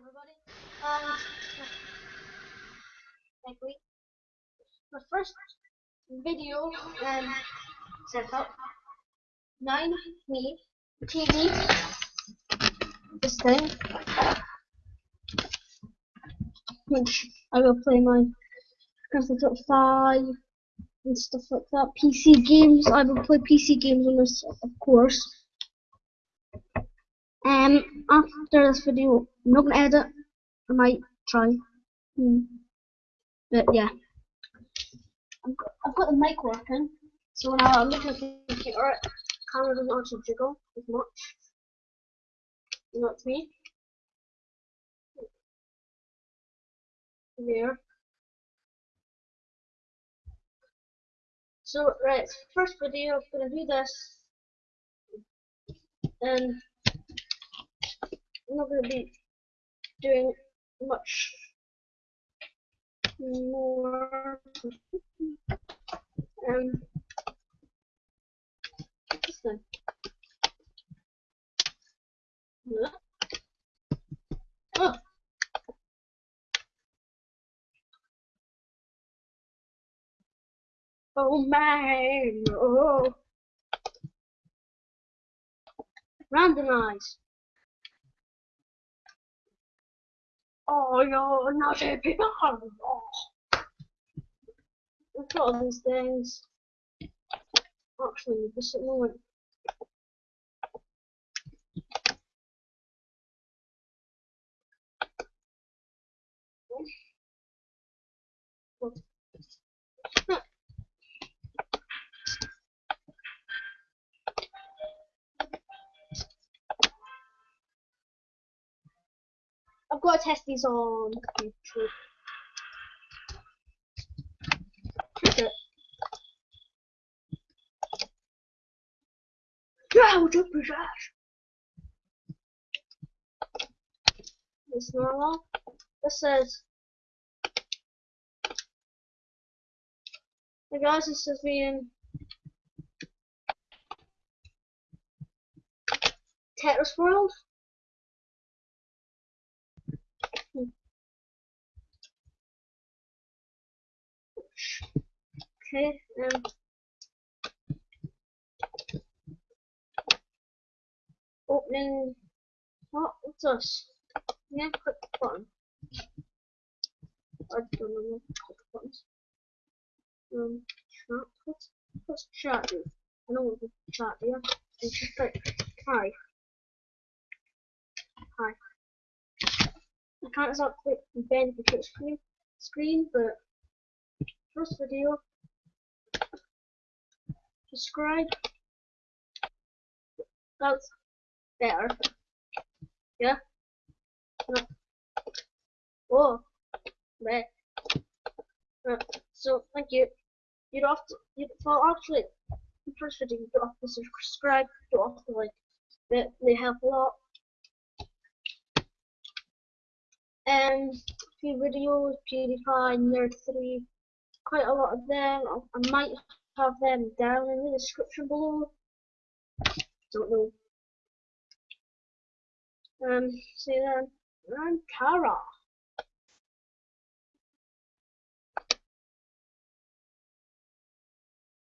everybody. Like we, the first video um setup. Nine me TV. This thing, which I will play my Theft Auto Five and stuff like that. PC games. I will play PC games on this, of course. Um, after this video, I'm not gonna edit. I might try. Hmm. But yeah, I've got, the mic working, so when I look at the computer, the camera doesn't actually jiggle as much. You know what I mean? There. So right, first video, I'm gonna do this, and I'm not going to be doing much more. Um, thing. Oh. Oh man, oh. Randomize. Oh, you're not a big. Look at all these things. Actually, this at the moment. I've got to test these on YouTube. Yeah, jump his ass. This normal. This says. Hey guys, this is me in Tetris World. Okay, um, opening, what, what's this? Yeah, click the button. I don't know, click the buttons. Um, chat, what's, what's chat do? I know what the chat yeah? And just like, hi. Hi. I can't exactly bend the touch screen, screen, but first video subscribe. That's better. Yeah? No. Oh, there. Uh, so, thank you. You don't have to, you, well, actually, the first video, you don't have to subscribe, you don't have to like, they, they help a lot. And few videos, PewDiePie, Nerd3, quite a lot of them. I, might have them down in the description below. Don't know. Um, see then, I'm Tara.